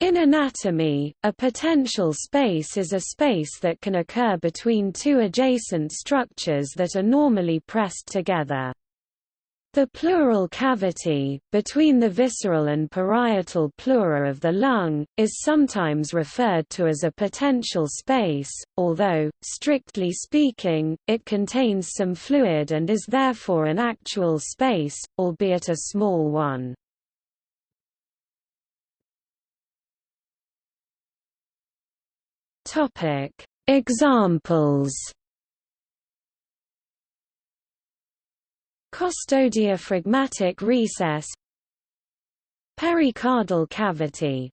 In anatomy, a potential space is a space that can occur between two adjacent structures that are normally pressed together. The pleural cavity, between the visceral and parietal pleura of the lung, is sometimes referred to as a potential space, although, strictly speaking, it contains some fluid and is therefore an actual space, albeit a small one. Topic: Examples. Costodiaphragmatic recess Pericardial cavity